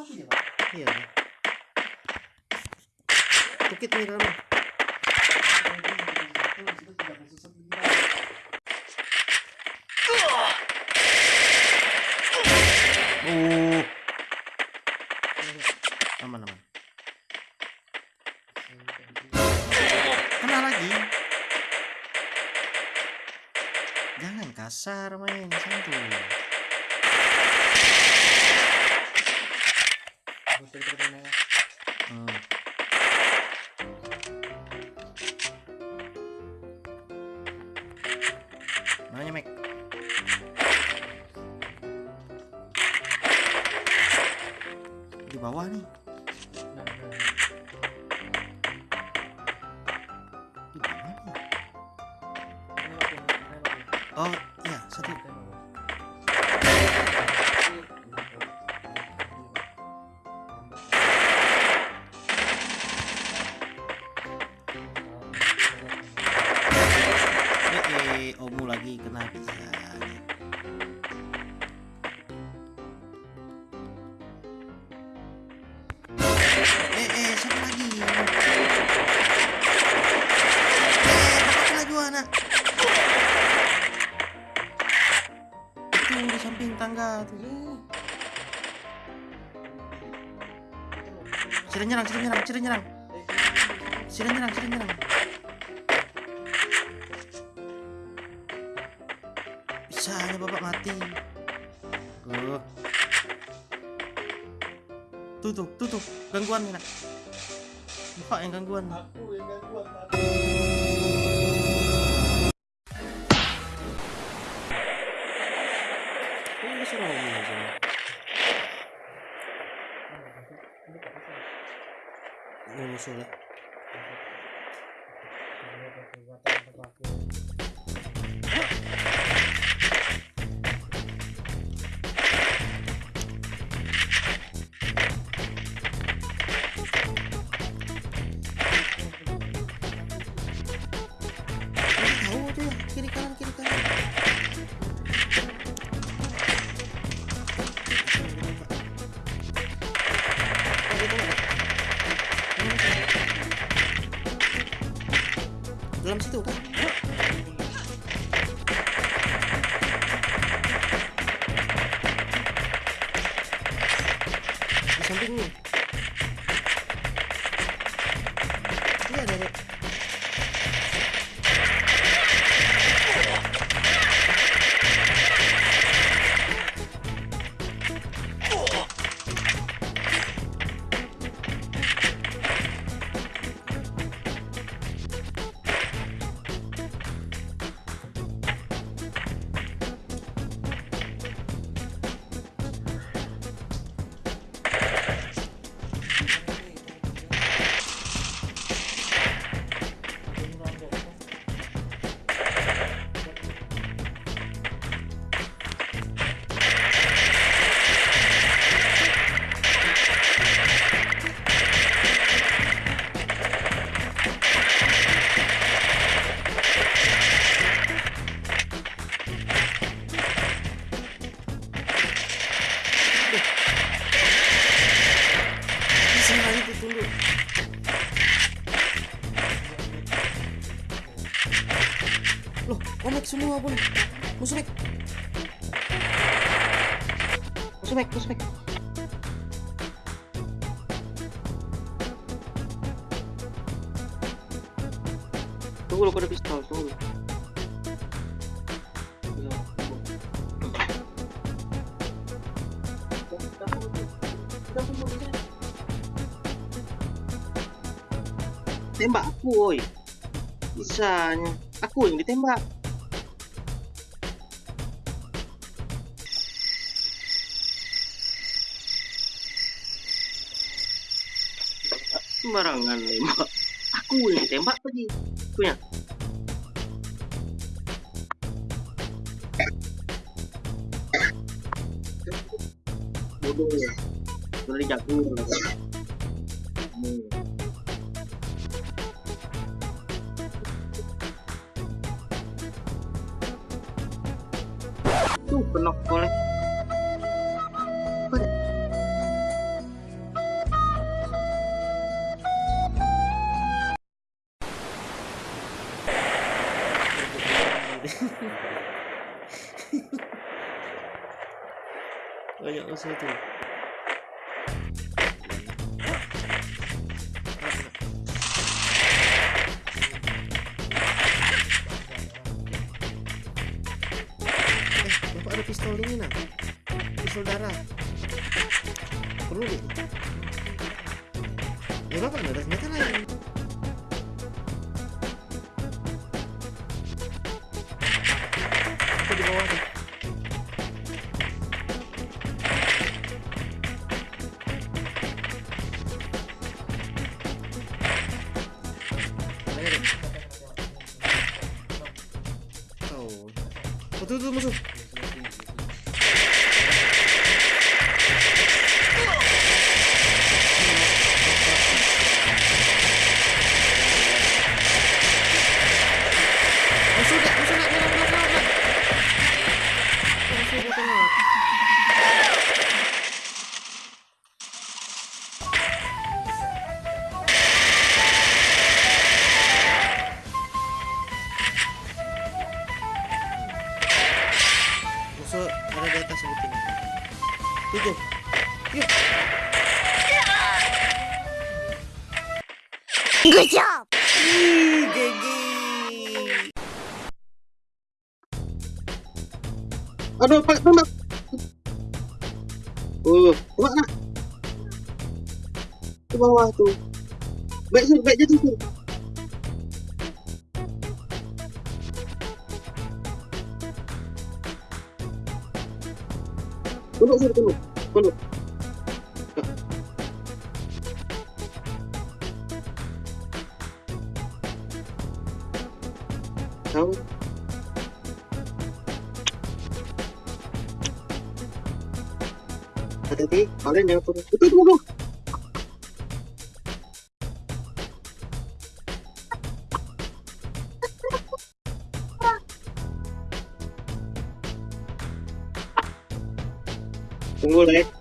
mati dia pak iya. Tukit nih kita uh. Aman aman. Kena lagi. Jangan kasar main tangga tuh. Nyerang, sudah nyerang, sudah nyerang. Sudah nyerang, sudah nyerang. Bisanya bapak mati. Oh. Tutup, tutup. Gangguan nih, nak. Bapak yang gangguan. Oh, bisa ngomong aja. Ini musuh lah. Musuh Mek, musuh Mek. Tunggu lo, ada pistol, tunggu. Tembak aku, woi. Bisanya. Aku yang ditembak. Sembarangan nembak. Aku yang ditembak tadi. Punya. Bodoh ya. Jago. Hmm. Tuh, penok boleh. Ada pistol ini nak pistol darah perlu nih ya bapak nggak ada senjata lain Aku di bawah dia? Oh. Tuh, tuh. Musuh Ada di atas sebetulnya. Tujuh. Yuk. Good job! Ih, GG. Aduh, Pak, tembak. Oh, tembak nak. Ke bawah tuh. Baik sur, baik jatuh sur. Tunduk sur, tunduk. Tunduk. Tahu. Hati-hati, kalian jangan turun. Itu tunggu. Tunggu, Lek.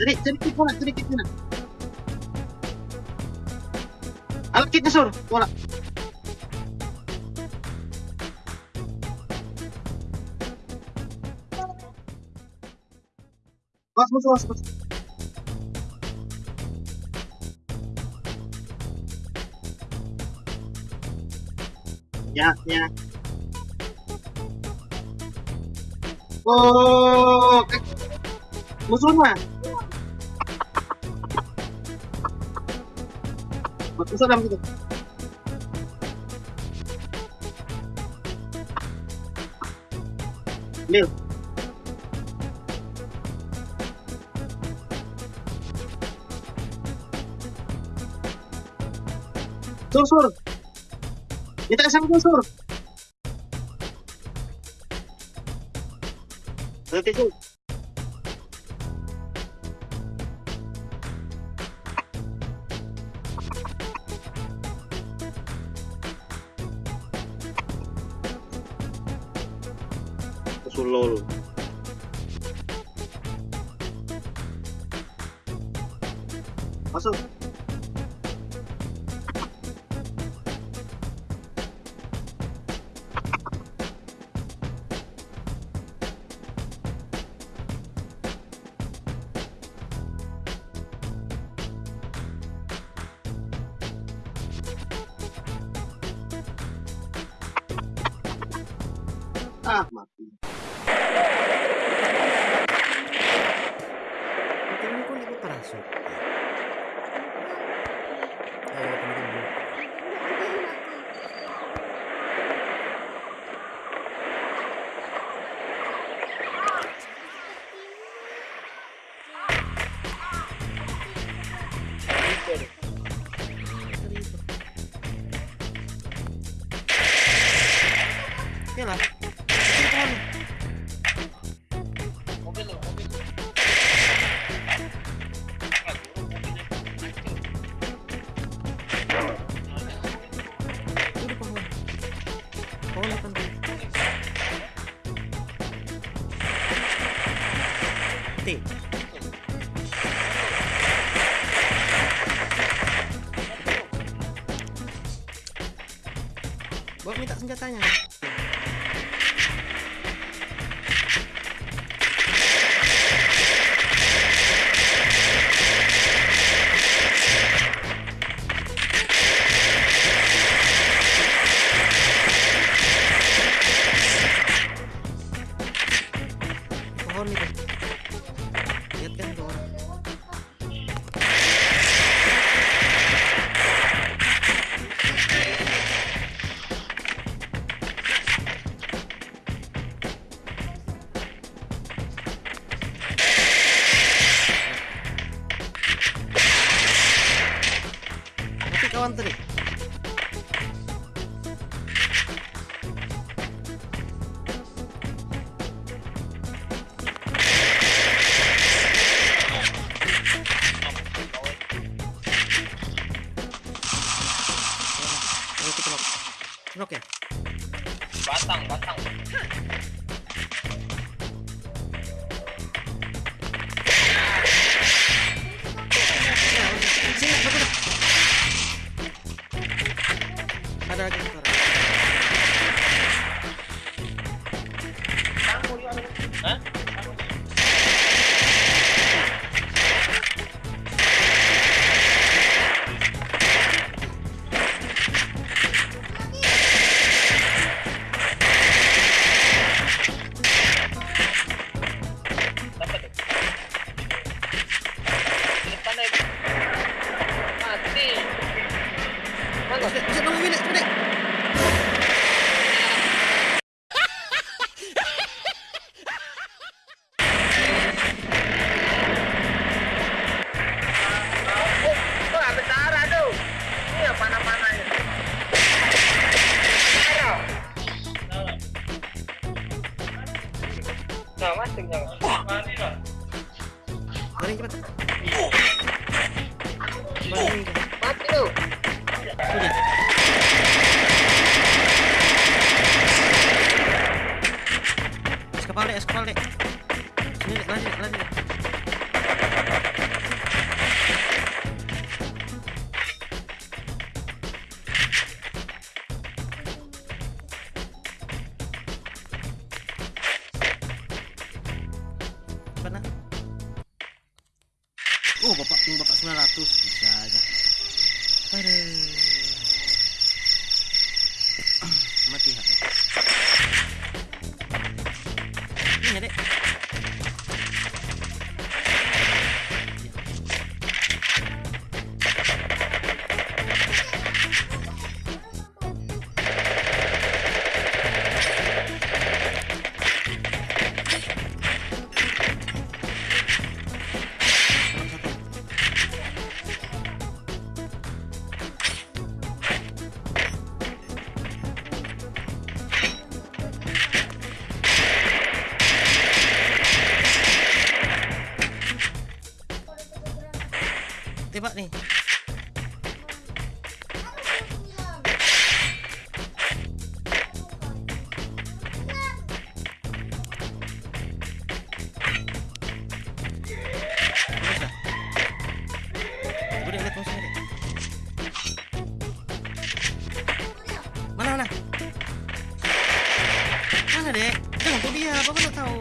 Cari, cari kit bola, cari kit mana? Alat kitnya sur, bola. Mas, mas, mas, mas. Ya, ya. Oh, eh. musuh mah. Musuh dalam gitu. Lil. Sur, sur. Kita sama sur. Nanti sur. Batman. Ada lagi sekarang. Hah? Dapat tuh. Di Aduh. Mati Dale, jangan kau biar, Papa nak tahu.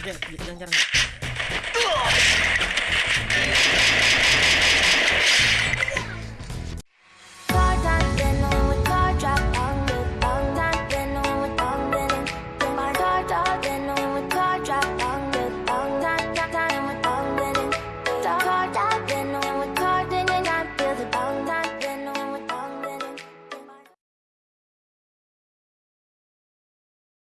Jangan, jangan, jangan. うわっ!